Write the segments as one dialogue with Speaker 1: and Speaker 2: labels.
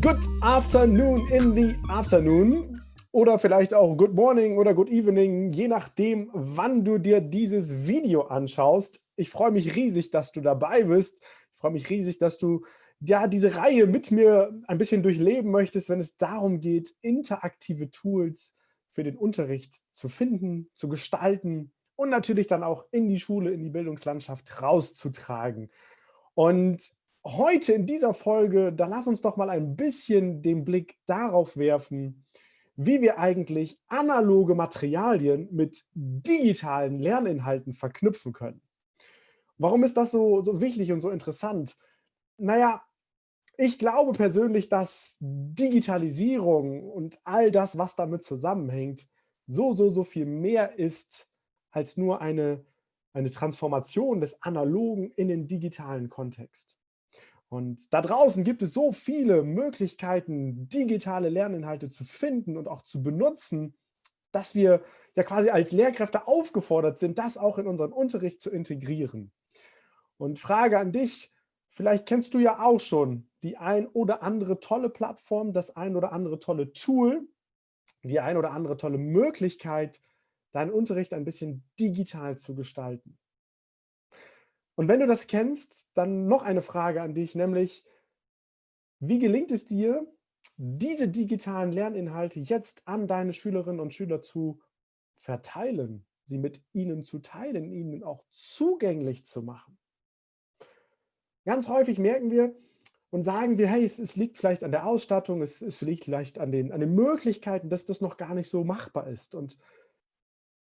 Speaker 1: Good afternoon in the afternoon oder vielleicht auch good morning oder good evening, je nachdem, wann du dir dieses Video anschaust. Ich freue mich riesig, dass du dabei bist. Ich freue mich riesig, dass du ja diese Reihe mit mir ein bisschen durchleben möchtest, wenn es darum geht, interaktive Tools für den Unterricht zu finden, zu gestalten und natürlich dann auch in die Schule, in die Bildungslandschaft rauszutragen. Und heute in dieser Folge, da lass uns doch mal ein bisschen den Blick darauf werfen, wie wir eigentlich analoge Materialien mit digitalen Lerninhalten verknüpfen können. Warum ist das so, so wichtig und so interessant? Naja, ich glaube persönlich, dass Digitalisierung und all das, was damit zusammenhängt, so, so, so viel mehr ist als nur eine, eine Transformation des Analogen in den digitalen Kontext. Und da draußen gibt es so viele Möglichkeiten, digitale Lerninhalte zu finden und auch zu benutzen, dass wir ja quasi als Lehrkräfte aufgefordert sind, das auch in unseren Unterricht zu integrieren. Und Frage an dich, vielleicht kennst du ja auch schon die ein oder andere tolle Plattform, das ein oder andere tolle Tool, die ein oder andere tolle Möglichkeit, deinen Unterricht ein bisschen digital zu gestalten. Und wenn du das kennst, dann noch eine Frage an dich, nämlich, wie gelingt es dir, diese digitalen Lerninhalte jetzt an deine Schülerinnen und Schüler zu verteilen, sie mit ihnen zu teilen, ihnen auch zugänglich zu machen? Ganz häufig merken wir und sagen wir, hey, es, es liegt vielleicht an der Ausstattung, es, es liegt vielleicht an den, an den Möglichkeiten, dass das noch gar nicht so machbar ist. Und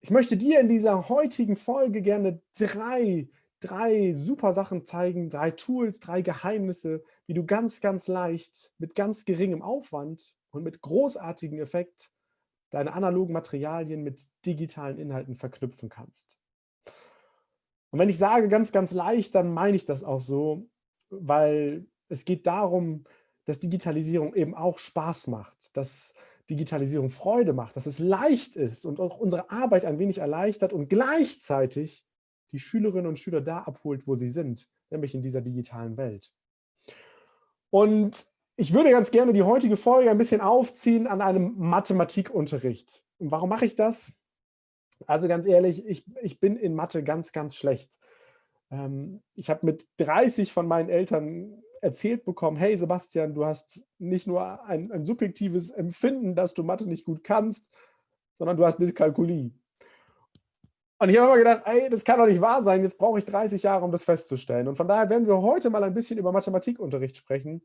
Speaker 1: ich möchte dir in dieser heutigen Folge gerne drei drei super Sachen zeigen, drei Tools, drei Geheimnisse, wie du ganz, ganz leicht mit ganz geringem Aufwand und mit großartigem Effekt deine analogen Materialien mit digitalen Inhalten verknüpfen kannst. Und wenn ich sage ganz, ganz leicht, dann meine ich das auch so, weil es geht darum, dass Digitalisierung eben auch Spaß macht, dass Digitalisierung Freude macht, dass es leicht ist und auch unsere Arbeit ein wenig erleichtert und gleichzeitig die Schülerinnen und Schüler da abholt, wo sie sind, nämlich in dieser digitalen Welt. Und ich würde ganz gerne die heutige Folge ein bisschen aufziehen an einem Mathematikunterricht. Und warum mache ich das? Also ganz ehrlich, ich, ich bin in Mathe ganz, ganz schlecht. Ähm, ich habe mit 30 von meinen Eltern erzählt bekommen, hey Sebastian, du hast nicht nur ein, ein subjektives Empfinden, dass du Mathe nicht gut kannst, sondern du hast Dyskalkulie. Und ich habe immer gedacht, ey, das kann doch nicht wahr sein, jetzt brauche ich 30 Jahre, um das festzustellen. Und von daher werden wir heute mal ein bisschen über Mathematikunterricht sprechen,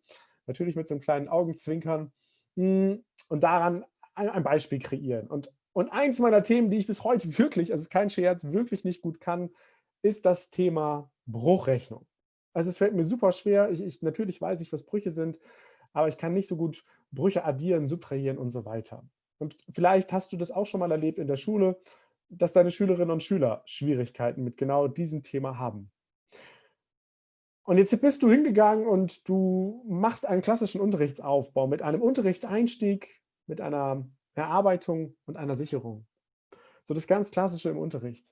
Speaker 1: natürlich mit so einem kleinen Augenzwinkern hm, und daran ein Beispiel kreieren. Und, und eins meiner Themen, die ich bis heute wirklich, also kein Scherz, wirklich nicht gut kann, ist das Thema Bruchrechnung. Also es fällt mir super schwer, ich, ich, natürlich weiß ich, was Brüche sind, aber ich kann nicht so gut Brüche addieren, subtrahieren und so weiter. Und vielleicht hast du das auch schon mal erlebt in der Schule, dass deine Schülerinnen und Schüler Schwierigkeiten mit genau diesem Thema haben. Und jetzt bist du hingegangen und du machst einen klassischen Unterrichtsaufbau mit einem Unterrichtseinstieg, mit einer Erarbeitung und einer Sicherung. So das ganz Klassische im Unterricht.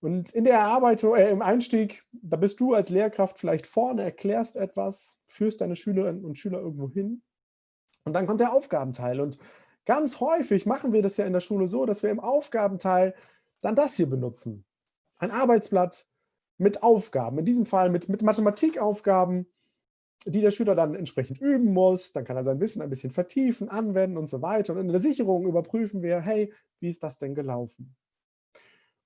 Speaker 1: Und in der Erarbeitung, äh, im Einstieg, da bist du als Lehrkraft vielleicht vorne, erklärst etwas, führst deine Schülerinnen und Schüler irgendwo hin. Und dann kommt der Aufgabenteil. Und Ganz häufig machen wir das ja in der Schule so, dass wir im Aufgabenteil dann das hier benutzen. Ein Arbeitsblatt mit Aufgaben, in diesem Fall mit, mit Mathematikaufgaben, die der Schüler dann entsprechend üben muss. Dann kann er sein Wissen ein bisschen vertiefen, anwenden und so weiter. Und in der Sicherung überprüfen wir, hey, wie ist das denn gelaufen?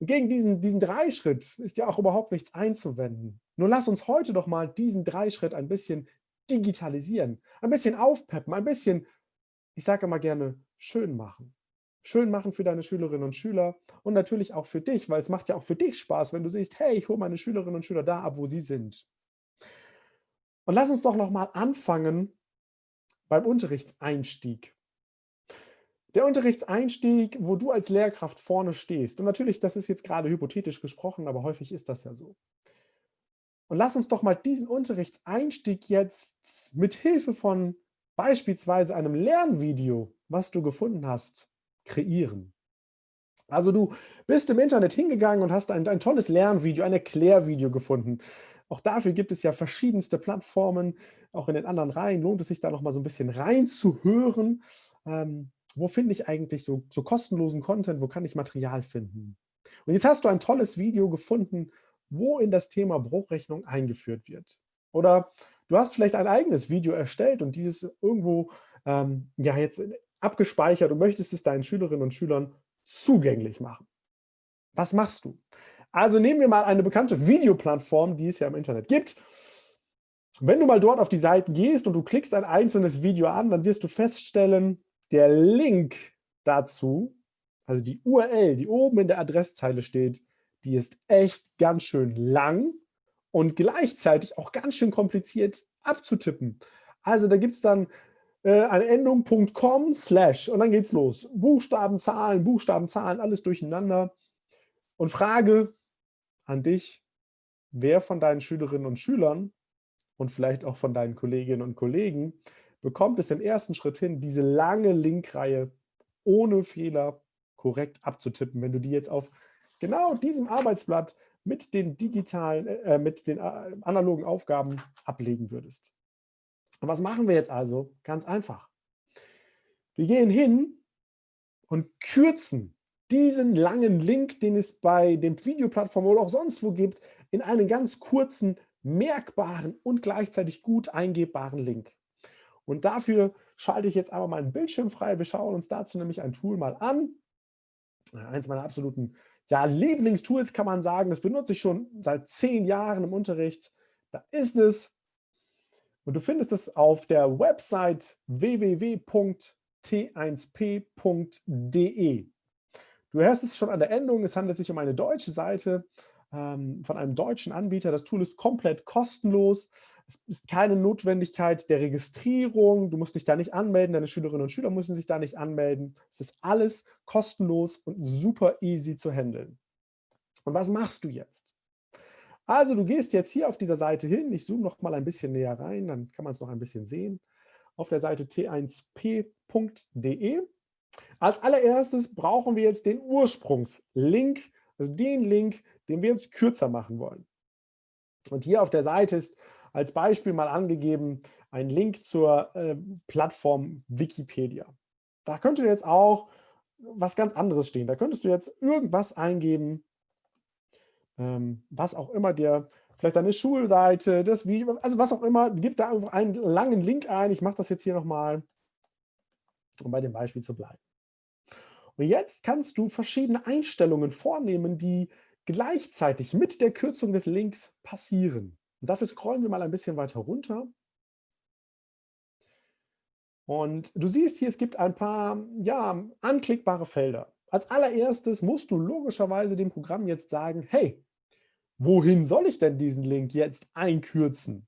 Speaker 1: Und gegen diesen, diesen Dreischritt ist ja auch überhaupt nichts einzuwenden. Nur lass uns heute doch mal diesen Dreischritt ein bisschen digitalisieren, ein bisschen aufpeppen, ein bisschen, ich sage immer gerne, schön machen. Schön machen für deine Schülerinnen und Schüler und natürlich auch für dich, weil es macht ja auch für dich Spaß, wenn du siehst, hey, ich hole meine Schülerinnen und Schüler da ab, wo sie sind. Und lass uns doch nochmal anfangen beim Unterrichtseinstieg. Der Unterrichtseinstieg, wo du als Lehrkraft vorne stehst. Und natürlich, das ist jetzt gerade hypothetisch gesprochen, aber häufig ist das ja so. Und lass uns doch mal diesen Unterrichtseinstieg jetzt mit Hilfe von beispielsweise einem Lernvideo, was du gefunden hast, kreieren. Also du bist im Internet hingegangen und hast ein, ein tolles Lernvideo, ein Erklärvideo gefunden. Auch dafür gibt es ja verschiedenste Plattformen. Auch in den anderen Reihen lohnt es sich da noch mal so ein bisschen reinzuhören. Ähm, wo finde ich eigentlich so, so kostenlosen Content? Wo kann ich Material finden? Und jetzt hast du ein tolles Video gefunden, wo in das Thema Bruchrechnung eingeführt wird. Oder du hast vielleicht ein eigenes Video erstellt und dieses irgendwo ähm, ja jetzt abgespeichert und möchtest es deinen Schülerinnen und Schülern zugänglich machen. Was machst du? Also nehmen wir mal eine bekannte Videoplattform, die es ja im Internet gibt. Wenn du mal dort auf die Seite gehst und du klickst ein einzelnes Video an, dann wirst du feststellen, der Link dazu, also die URL, die oben in der Adresszeile steht, die ist echt ganz schön lang und gleichzeitig auch ganz schön kompliziert abzutippen. Also da gibt es dann äh, eine Endung .com slash und dann geht's los. Buchstaben, Zahlen, Buchstaben, Zahlen, alles durcheinander. Und Frage an dich, wer von deinen Schülerinnen und Schülern und vielleicht auch von deinen Kolleginnen und Kollegen bekommt es im ersten Schritt hin, diese lange Linkreihe ohne Fehler korrekt abzutippen, wenn du die jetzt auf genau diesem Arbeitsblatt mit den digitalen, äh, mit den äh, analogen Aufgaben ablegen würdest. Und was machen wir jetzt also? Ganz einfach. Wir gehen hin und kürzen diesen langen Link, den es bei den Videoplattformen oder auch sonst wo gibt, in einen ganz kurzen, merkbaren und gleichzeitig gut eingebbaren Link. Und dafür schalte ich jetzt aber meinen Bildschirm frei. Wir schauen uns dazu nämlich ein Tool mal an. Eins meiner absoluten ja, Lieblingstools kann man sagen. Das benutze ich schon seit zehn Jahren im Unterricht. Da ist es. Und du findest es auf der Website www.t1p.de. Du hörst es schon an der Endung, es handelt sich um eine deutsche Seite ähm, von einem deutschen Anbieter. Das Tool ist komplett kostenlos. Es ist keine Notwendigkeit der Registrierung. Du musst dich da nicht anmelden. Deine Schülerinnen und Schüler müssen sich da nicht anmelden. Es ist alles kostenlos und super easy zu handeln. Und was machst du jetzt? Also du gehst jetzt hier auf dieser Seite hin. Ich zoome noch mal ein bisschen näher rein, dann kann man es noch ein bisschen sehen. Auf der Seite t1p.de. Als allererstes brauchen wir jetzt den Ursprungslink, also den Link, den wir uns kürzer machen wollen. Und hier auf der Seite ist als Beispiel mal angegeben ein Link zur äh, Plattform Wikipedia. Da könnte jetzt auch was ganz anderes stehen. Da könntest du jetzt irgendwas eingeben, ähm, was auch immer dir, vielleicht deine Schulseite, das Video, also was auch immer, gib da einfach einen langen Link ein. Ich mache das jetzt hier nochmal, um bei dem Beispiel zu bleiben. Und jetzt kannst du verschiedene Einstellungen vornehmen, die gleichzeitig mit der Kürzung des Links passieren. Und dafür scrollen wir mal ein bisschen weiter runter. Und du siehst hier, es gibt ein paar ja, anklickbare Felder. Als allererstes musst du logischerweise dem Programm jetzt sagen, hey, wohin soll ich denn diesen Link jetzt einkürzen?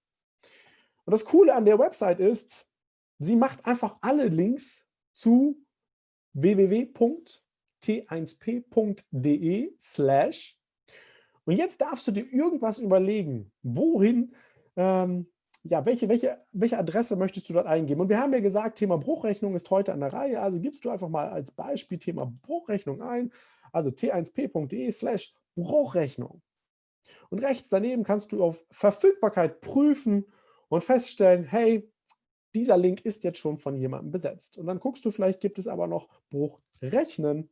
Speaker 1: Und das Coole an der Website ist, sie macht einfach alle Links zu www.t1p.de slash und jetzt darfst du dir irgendwas überlegen, wohin, ähm, ja, welche, welche, welche Adresse möchtest du dort eingeben? Und wir haben ja gesagt, Thema Bruchrechnung ist heute an der Reihe, also gibst du einfach mal als Beispiel Thema Bruchrechnung ein, also t1p.de slash Bruchrechnung. Und rechts daneben kannst du auf Verfügbarkeit prüfen und feststellen, hey, dieser Link ist jetzt schon von jemandem besetzt. Und dann guckst du, vielleicht gibt es aber noch Bruchrechnen.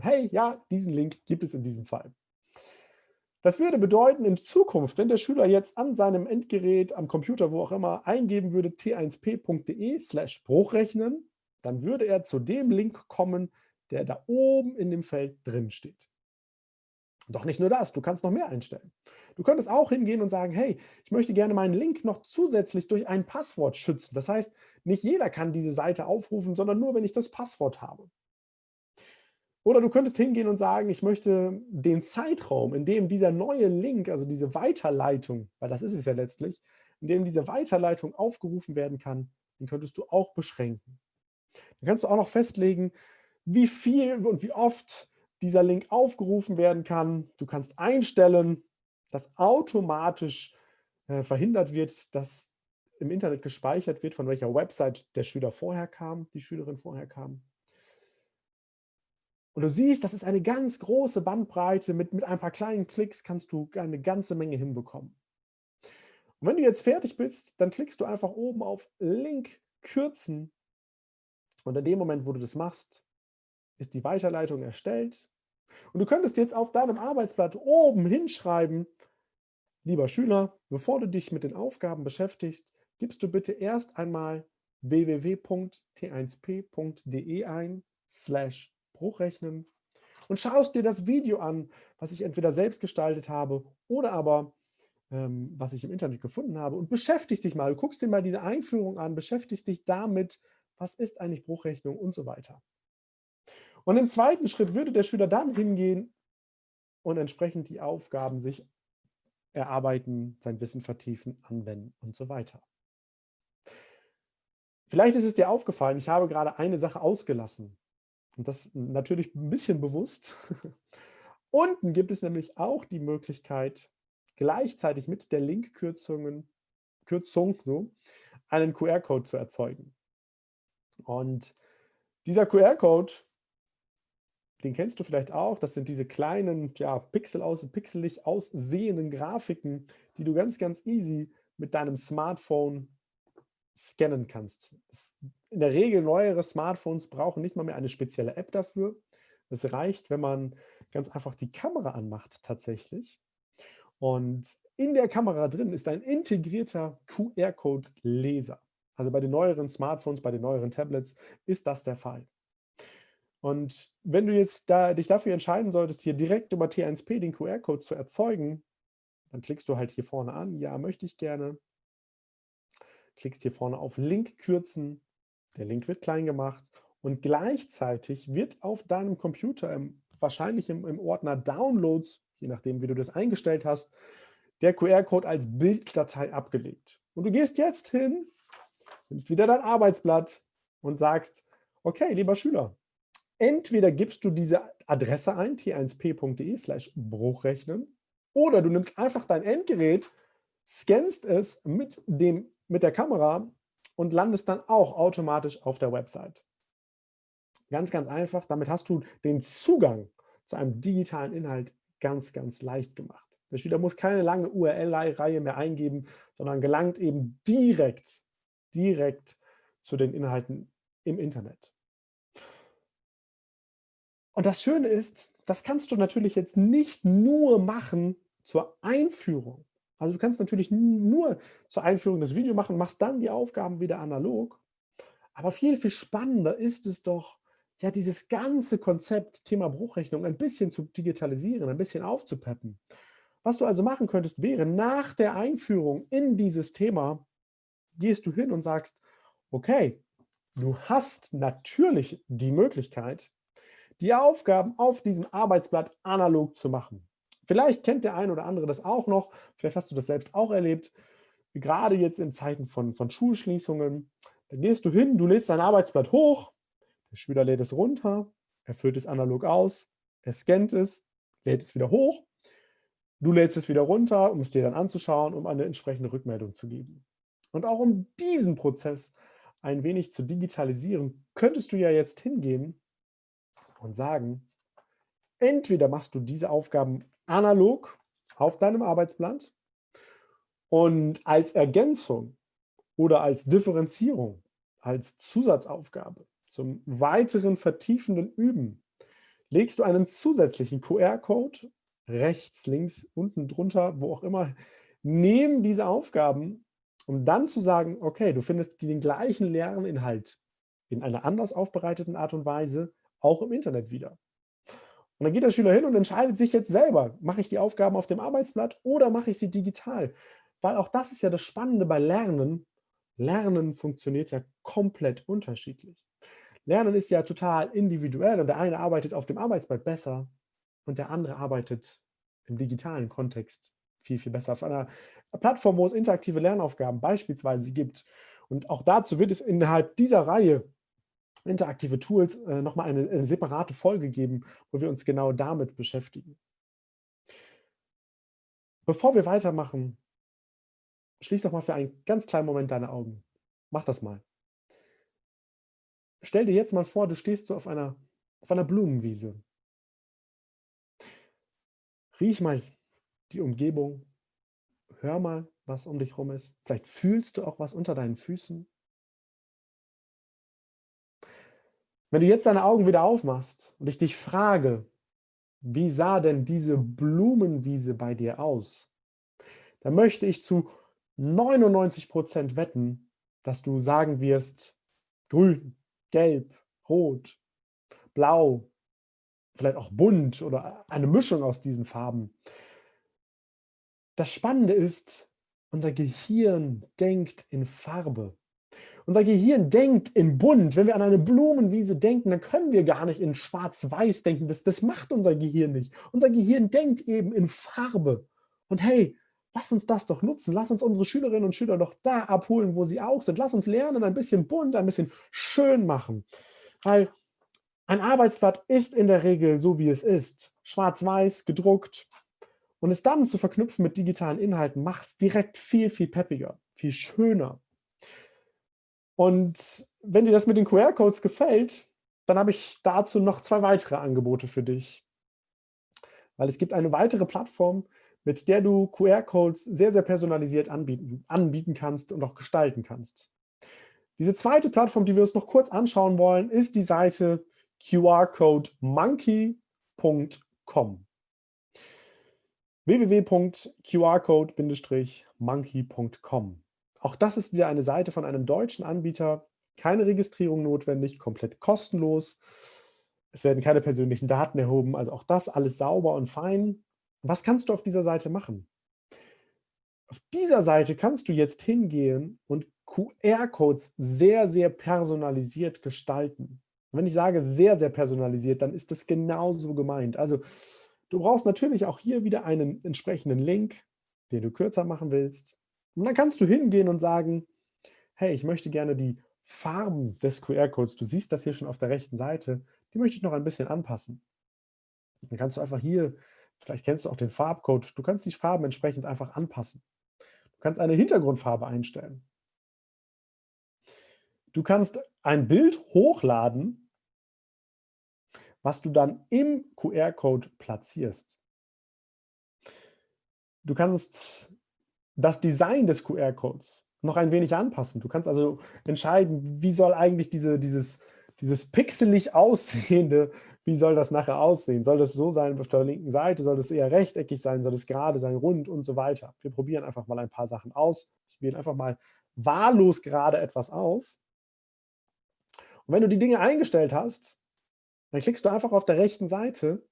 Speaker 1: Hey, ja, diesen Link gibt es in diesem Fall. Das würde bedeuten, in Zukunft, wenn der Schüler jetzt an seinem Endgerät, am Computer, wo auch immer, eingeben würde t1p.de slash Bruchrechnen, dann würde er zu dem Link kommen, der da oben in dem Feld drin steht. Doch nicht nur das, du kannst noch mehr einstellen. Du könntest auch hingehen und sagen, hey, ich möchte gerne meinen Link noch zusätzlich durch ein Passwort schützen. Das heißt, nicht jeder kann diese Seite aufrufen, sondern nur, wenn ich das Passwort habe. Oder du könntest hingehen und sagen, ich möchte den Zeitraum, in dem dieser neue Link, also diese Weiterleitung, weil das ist es ja letztlich, in dem diese Weiterleitung aufgerufen werden kann, den könntest du auch beschränken. Dann kannst du auch noch festlegen, wie viel und wie oft dieser Link aufgerufen werden kann. Du kannst einstellen, dass automatisch äh, verhindert wird, dass im Internet gespeichert wird, von welcher Website der Schüler vorher kam, die Schülerin vorher kam. Und du siehst, das ist eine ganz große Bandbreite. Mit, mit ein paar kleinen Klicks kannst du eine ganze Menge hinbekommen. Und wenn du jetzt fertig bist, dann klickst du einfach oben auf Link kürzen. Und in dem Moment, wo du das machst, ist die Weiterleitung erstellt. Und du könntest jetzt auf deinem Arbeitsblatt oben hinschreiben, lieber Schüler, bevor du dich mit den Aufgaben beschäftigst, gibst du bitte erst einmal www.t1p.de ein, slash Bruchrechnen und schaust dir das Video an, was ich entweder selbst gestaltet habe oder aber ähm, was ich im Internet gefunden habe und beschäftigst dich mal, du guckst dir mal diese Einführung an, beschäftigst dich damit, was ist eigentlich Bruchrechnung und so weiter. Und im zweiten Schritt würde der Schüler dann hingehen und entsprechend die Aufgaben sich erarbeiten, sein Wissen vertiefen, anwenden und so weiter. Vielleicht ist es dir aufgefallen, ich habe gerade eine Sache ausgelassen. Und das natürlich ein bisschen bewusst. Unten gibt es nämlich auch die Möglichkeit, gleichzeitig mit der Linkkürzung Kürzung, so, einen QR-Code zu erzeugen. Und dieser QR-Code, den kennst du vielleicht auch, das sind diese kleinen, ja, pixel aus, pixelig aussehenden Grafiken, die du ganz, ganz easy mit deinem Smartphone scannen kannst. Das, in der Regel neuere Smartphones brauchen nicht mal mehr eine spezielle App dafür. Es reicht, wenn man ganz einfach die Kamera anmacht tatsächlich. Und in der Kamera drin ist ein integrierter QR-Code-Leser. Also bei den neueren Smartphones, bei den neueren Tablets ist das der Fall. Und wenn du jetzt da, dich dafür entscheiden solltest, hier direkt über T1P den QR-Code zu erzeugen, dann klickst du halt hier vorne an, ja, möchte ich gerne klickst hier vorne auf Link kürzen, der Link wird klein gemacht und gleichzeitig wird auf deinem Computer, im, wahrscheinlich im, im Ordner Downloads, je nachdem wie du das eingestellt hast, der QR-Code als Bilddatei abgelegt. Und du gehst jetzt hin, nimmst wieder dein Arbeitsblatt und sagst, okay, lieber Schüler, entweder gibst du diese Adresse ein, t1p.de slash Bruchrechnen, oder du nimmst einfach dein Endgerät, scannst es mit dem mit der Kamera und landest dann auch automatisch auf der Website. Ganz, ganz einfach. Damit hast du den Zugang zu einem digitalen Inhalt ganz, ganz leicht gemacht. Der Schüler muss keine lange URL-Reihe mehr eingeben, sondern gelangt eben direkt, direkt zu den Inhalten im Internet. Und das Schöne ist, das kannst du natürlich jetzt nicht nur machen zur Einführung also du kannst natürlich nur zur Einführung das Video machen, machst dann die Aufgaben wieder analog. Aber viel, viel spannender ist es doch, ja, dieses ganze Konzept Thema Bruchrechnung ein bisschen zu digitalisieren, ein bisschen aufzupeppen. Was du also machen könntest, wäre nach der Einführung in dieses Thema, gehst du hin und sagst, okay, du hast natürlich die Möglichkeit, die Aufgaben auf diesem Arbeitsblatt analog zu machen. Vielleicht kennt der eine oder andere das auch noch, vielleicht hast du das selbst auch erlebt, gerade jetzt in Zeiten von, von Schulschließungen. Dann gehst du hin, du lädst dein Arbeitsblatt hoch, der Schüler lädt es runter, er füllt es analog aus, er scannt es, lädt es wieder hoch, du lädst es wieder runter, um es dir dann anzuschauen, um eine entsprechende Rückmeldung zu geben. Und auch um diesen Prozess ein wenig zu digitalisieren, könntest du ja jetzt hingehen und sagen, entweder machst du diese Aufgaben analog auf deinem Arbeitsblatt und als Ergänzung oder als Differenzierung, als Zusatzaufgabe zum weiteren vertiefenden Üben legst du einen zusätzlichen QR-Code rechts, links, unten drunter, wo auch immer, neben diese Aufgaben, um dann zu sagen, okay, du findest den gleichen Lerninhalt in einer anders aufbereiteten Art und Weise auch im Internet wieder. Und dann geht der Schüler hin und entscheidet sich jetzt selber, mache ich die Aufgaben auf dem Arbeitsblatt oder mache ich sie digital? Weil auch das ist ja das Spannende bei Lernen. Lernen funktioniert ja komplett unterschiedlich. Lernen ist ja total individuell und der eine arbeitet auf dem Arbeitsblatt besser und der andere arbeitet im digitalen Kontext viel, viel besser. Auf einer Plattform, wo es interaktive Lernaufgaben beispielsweise gibt. Und auch dazu wird es innerhalb dieser Reihe interaktive Tools äh, nochmal eine, eine separate Folge geben, wo wir uns genau damit beschäftigen. Bevor wir weitermachen, schließ doch mal für einen ganz kleinen Moment deine Augen. Mach das mal. Stell dir jetzt mal vor, du stehst so auf einer, auf einer Blumenwiese. Riech mal die Umgebung, Hör mal, was um dich rum ist. Vielleicht fühlst du auch was unter deinen Füßen. Wenn du jetzt deine Augen wieder aufmachst und ich dich frage, wie sah denn diese Blumenwiese bei dir aus? Dann möchte ich zu 99 Prozent wetten, dass du sagen wirst, grün, gelb, rot, blau, vielleicht auch bunt oder eine Mischung aus diesen Farben. Das Spannende ist, unser Gehirn denkt in Farbe. Unser Gehirn denkt in bunt. Wenn wir an eine Blumenwiese denken, dann können wir gar nicht in schwarz-weiß denken. Das, das macht unser Gehirn nicht. Unser Gehirn denkt eben in Farbe. Und hey, lass uns das doch nutzen. Lass uns unsere Schülerinnen und Schüler doch da abholen, wo sie auch sind. Lass uns lernen, ein bisschen bunt, ein bisschen schön machen. Weil ein Arbeitsblatt ist in der Regel so, wie es ist. Schwarz-weiß, gedruckt. Und es dann zu verknüpfen mit digitalen Inhalten, macht es direkt viel, viel peppiger, viel schöner. Und wenn dir das mit den QR-Codes gefällt, dann habe ich dazu noch zwei weitere Angebote für dich. Weil es gibt eine weitere Plattform, mit der du QR-Codes sehr, sehr personalisiert anbieten, anbieten kannst und auch gestalten kannst. Diese zweite Plattform, die wir uns noch kurz anschauen wollen, ist die Seite qrcodemonkey.com www.qrcode-monkey.com auch das ist wieder eine Seite von einem deutschen Anbieter. Keine Registrierung notwendig, komplett kostenlos. Es werden keine persönlichen Daten erhoben, also auch das alles sauber und fein. Was kannst du auf dieser Seite machen? Auf dieser Seite kannst du jetzt hingehen und QR-Codes sehr, sehr personalisiert gestalten. Und wenn ich sage sehr, sehr personalisiert, dann ist das genauso gemeint. Also du brauchst natürlich auch hier wieder einen entsprechenden Link, den du kürzer machen willst. Und dann kannst du hingehen und sagen, hey, ich möchte gerne die Farben des QR-Codes, du siehst das hier schon auf der rechten Seite, die möchte ich noch ein bisschen anpassen. Dann kannst du einfach hier, vielleicht kennst du auch den Farbcode, du kannst die Farben entsprechend einfach anpassen. Du kannst eine Hintergrundfarbe einstellen. Du kannst ein Bild hochladen, was du dann im QR-Code platzierst. Du kannst das Design des QR-Codes noch ein wenig anpassen. Du kannst also entscheiden, wie soll eigentlich diese, dieses, dieses pixelig aussehende, wie soll das nachher aussehen? Soll das so sein auf der linken Seite? Soll das eher rechteckig sein? Soll das gerade sein, rund und so weiter? Wir probieren einfach mal ein paar Sachen aus. Ich wähle einfach mal wahllos gerade etwas aus. Und wenn du die Dinge eingestellt hast, dann klickst du einfach auf der rechten Seite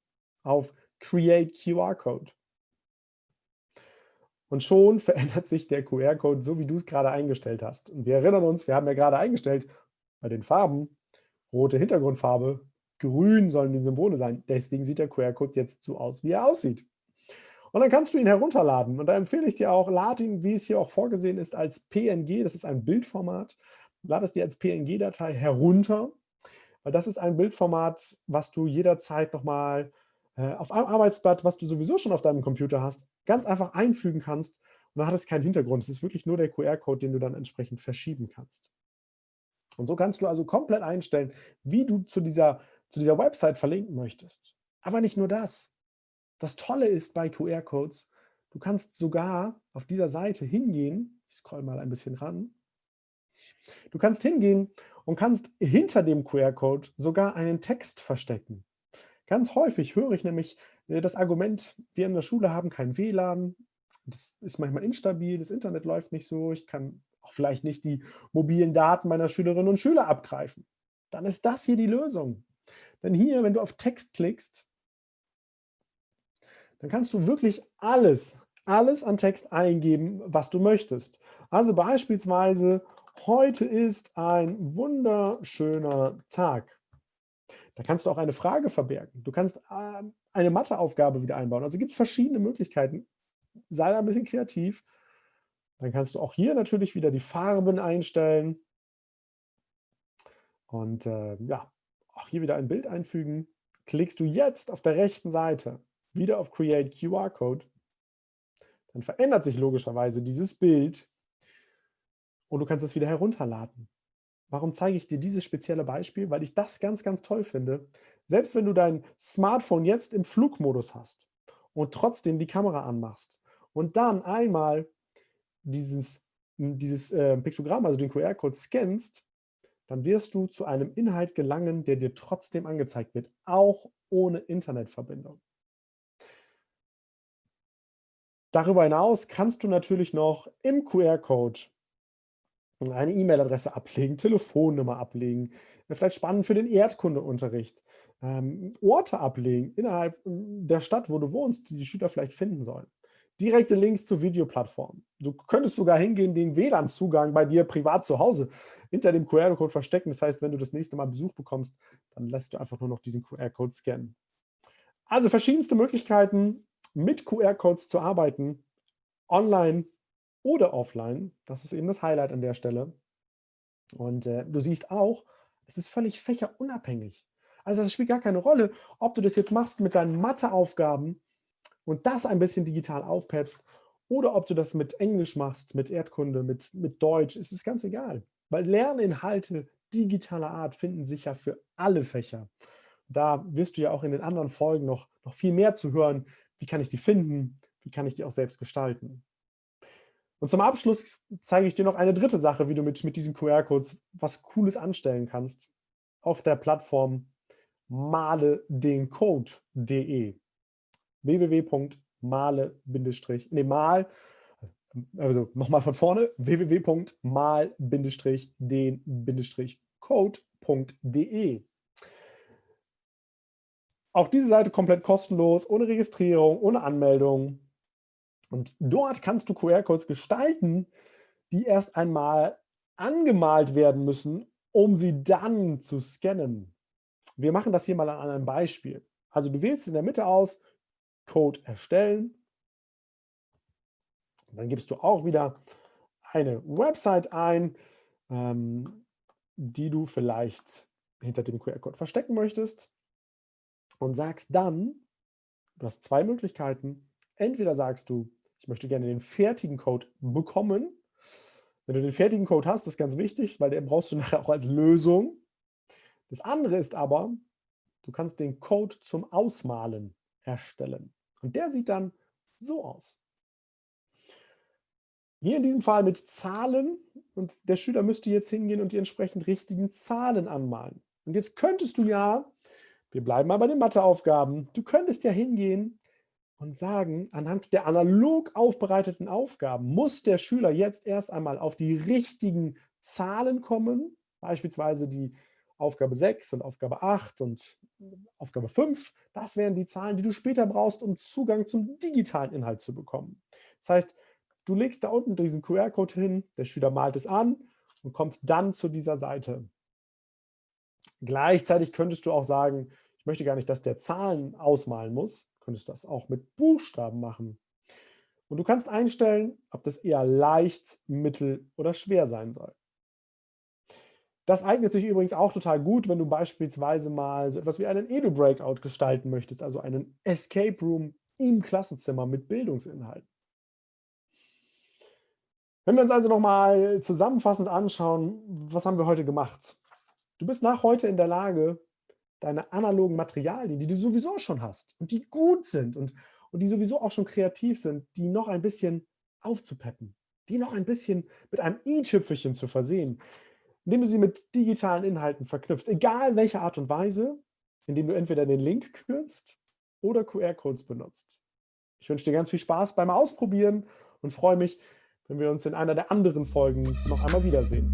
Speaker 1: auf Create QR Code. Und schon verändert sich der QR-Code, so wie du es gerade eingestellt hast. Und wir erinnern uns, wir haben ja gerade eingestellt, bei den Farben, rote Hintergrundfarbe, grün sollen die Symbole sein. Deswegen sieht der QR-Code jetzt so aus, wie er aussieht. Und dann kannst du ihn herunterladen. Und da empfehle ich dir auch, lad ihn, wie es hier auch vorgesehen ist, als PNG. Das ist ein Bildformat. Lad es dir als PNG-Datei herunter, weil das ist ein Bildformat, was du jederzeit nochmal äh, auf einem Arbeitsblatt, was du sowieso schon auf deinem Computer hast, ganz einfach einfügen kannst und dann hat es keinen Hintergrund. Es ist wirklich nur der QR-Code, den du dann entsprechend verschieben kannst. Und so kannst du also komplett einstellen, wie du zu dieser, zu dieser Website verlinken möchtest. Aber nicht nur das. Das Tolle ist bei QR-Codes, du kannst sogar auf dieser Seite hingehen, ich scroll mal ein bisschen ran, du kannst hingehen und kannst hinter dem QR-Code sogar einen Text verstecken. Ganz häufig höre ich nämlich äh, das Argument, wir in der Schule haben kein WLAN, das ist manchmal instabil, das Internet läuft nicht so, ich kann auch vielleicht nicht die mobilen Daten meiner Schülerinnen und Schüler abgreifen. Dann ist das hier die Lösung. Denn hier, wenn du auf Text klickst, dann kannst du wirklich alles, alles an Text eingeben, was du möchtest. Also beispielsweise, heute ist ein wunderschöner Tag. Da kannst du auch eine Frage verbergen. Du kannst äh, eine Matheaufgabe wieder einbauen. Also gibt es verschiedene Möglichkeiten. Sei da ein bisschen kreativ. Dann kannst du auch hier natürlich wieder die Farben einstellen. Und äh, ja, auch hier wieder ein Bild einfügen. Klickst du jetzt auf der rechten Seite wieder auf Create QR Code, dann verändert sich logischerweise dieses Bild und du kannst es wieder herunterladen. Warum zeige ich dir dieses spezielle Beispiel? Weil ich das ganz, ganz toll finde. Selbst wenn du dein Smartphone jetzt im Flugmodus hast und trotzdem die Kamera anmachst und dann einmal dieses, dieses äh, Piktogramm, also den QR-Code scannst, dann wirst du zu einem Inhalt gelangen, der dir trotzdem angezeigt wird, auch ohne Internetverbindung. Darüber hinaus kannst du natürlich noch im QR-Code eine E-Mail-Adresse ablegen, Telefonnummer ablegen, vielleicht spannend für den Erdkundeunterricht, ähm, Orte ablegen innerhalb ähm, der Stadt, wo du wohnst, die die Schüler vielleicht finden sollen. Direkte Links zu Videoplattformen. Du könntest sogar hingehen, den WLAN-Zugang bei dir privat zu Hause hinter dem QR-Code verstecken. Das heißt, wenn du das nächste Mal Besuch bekommst, dann lässt du einfach nur noch diesen QR-Code scannen. Also verschiedenste Möglichkeiten, mit QR-Codes zu arbeiten, online oder offline. Das ist eben das Highlight an der Stelle. Und äh, du siehst auch, es ist völlig fächerunabhängig. Also es spielt gar keine Rolle, ob du das jetzt machst mit deinen Matheaufgaben und das ein bisschen digital aufpeppst oder ob du das mit Englisch machst, mit Erdkunde, mit, mit Deutsch, ist es ganz egal. Weil Lerninhalte digitaler Art finden sich ja für alle Fächer. Da wirst du ja auch in den anderen Folgen noch, noch viel mehr zu hören, wie kann ich die finden? Wie kann ich die auch selbst gestalten? Und zum Abschluss zeige ich dir noch eine dritte Sache, wie du mit, mit diesen QR-Codes was Cooles anstellen kannst auf der Plattform male-den-code.de www.male- nee, mal, also nochmal von vorne, www.mal-den-code.de auch diese Seite komplett kostenlos, ohne Registrierung, ohne Anmeldung. Und dort kannst du QR-Codes gestalten, die erst einmal angemalt werden müssen, um sie dann zu scannen. Wir machen das hier mal an einem Beispiel. Also du wählst in der Mitte aus, Code erstellen. dann gibst du auch wieder eine Website ein, ähm, die du vielleicht hinter dem QR-Code verstecken möchtest und sagst dann, du hast zwei Möglichkeiten. Entweder sagst du, ich möchte gerne den fertigen Code bekommen. Wenn du den fertigen Code hast, ist ganz wichtig, weil den brauchst du nachher auch als Lösung. Das andere ist aber, du kannst den Code zum Ausmalen erstellen. Und der sieht dann so aus. Hier in diesem Fall mit Zahlen und der Schüler müsste jetzt hingehen und die entsprechend richtigen Zahlen anmalen. Und jetzt könntest du ja wir bleiben mal bei den Matheaufgaben. Du könntest ja hingehen und sagen, anhand der analog aufbereiteten Aufgaben muss der Schüler jetzt erst einmal auf die richtigen Zahlen kommen, beispielsweise die Aufgabe 6 und Aufgabe 8 und Aufgabe 5. Das wären die Zahlen, die du später brauchst, um Zugang zum digitalen Inhalt zu bekommen. Das heißt, du legst da unten diesen QR-Code hin, der Schüler malt es an und kommt dann zu dieser Seite. Gleichzeitig könntest du auch sagen, ich möchte gar nicht, dass der Zahlen ausmalen muss. Du könntest das auch mit Buchstaben machen. Und du kannst einstellen, ob das eher leicht, mittel oder schwer sein soll. Das eignet sich übrigens auch total gut, wenn du beispielsweise mal so etwas wie einen Edu-Breakout gestalten möchtest, also einen Escape Room im Klassenzimmer mit Bildungsinhalten. Wenn wir uns also nochmal zusammenfassend anschauen, was haben wir heute gemacht? Du bist nach heute in der Lage, deine analogen Materialien, die du sowieso schon hast und die gut sind und, und die sowieso auch schon kreativ sind, die noch ein bisschen aufzupeppen, die noch ein bisschen mit einem i-Tüpfelchen zu versehen, indem du sie mit digitalen Inhalten verknüpfst, egal welche Art und Weise, indem du entweder den Link kürzt oder QR-Codes benutzt. Ich wünsche dir ganz viel Spaß beim Ausprobieren und freue mich, wenn wir uns in einer der anderen Folgen noch einmal wiedersehen.